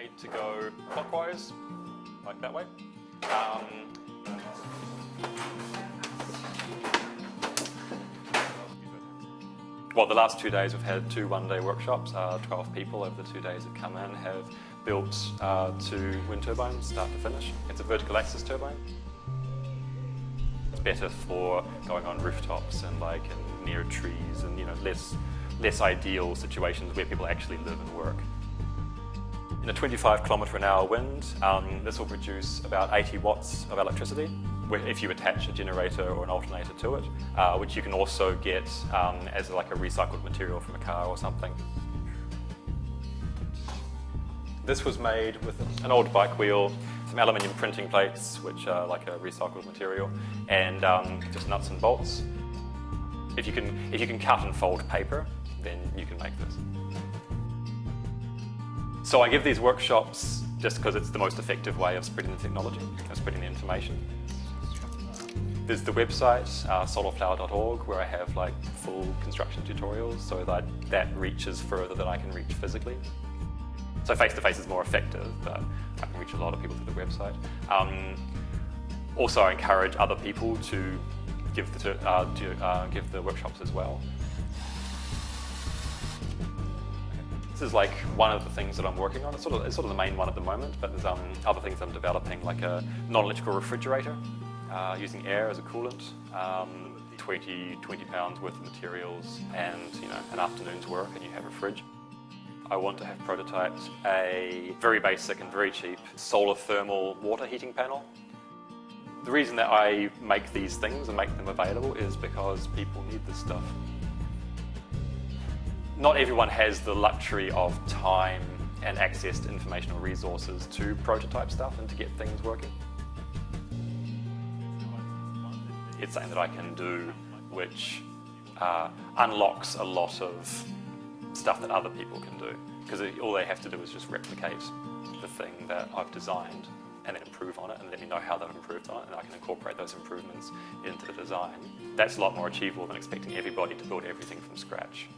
made to go clockwise, like that way. Um, well, the last two days we've had two one-day workshops. Uh, 12 people over the two days have come in have built uh, two wind turbines, start to finish. It's a vertical axis turbine. It's better for going on rooftops and like and near trees and you know less less ideal situations where people actually live and work. In a 25 kilometre an hour wind, um, this will produce about 80 watts of electricity if you attach a generator or an alternator to it, uh, which you can also get um, as like a recycled material from a car or something. This was made with an old bike wheel, some aluminium printing plates, which are like a recycled material, and um, just nuts and bolts. If you, can, if you can cut and fold paper, then you can make this. So I give these workshops just because it's the most effective way of spreading the technology, of spreading the information. There's the website, uh, solarflower.org, where I have like full construction tutorials so that that reaches further than I can reach physically. So face-to-face -face is more effective, but I can reach a lot of people through the website. Um, also, I encourage other people to give the, uh, uh, give the workshops as well. This is like one of the things that I'm working on. It's sort of, it's sort of the main one at the moment, but there's um, other things I'm developing, like a non-electrical refrigerator uh, using air as a coolant, um, 20, 20 pounds worth of materials and you know an afternoon's work and you have a fridge. I want to have prototyped a very basic and very cheap solar thermal water heating panel. The reason that I make these things and make them available is because people need this stuff. Not everyone has the luxury of time and access to informational resources to prototype stuff and to get things working. it's something that I can do which uh, unlocks a lot of stuff that other people can do. Because all they have to do is just replicate the thing that I've designed and then improve on it and let me know how they've improved on it and I can incorporate those improvements into the design. That's a lot more achievable than expecting everybody to build everything from scratch.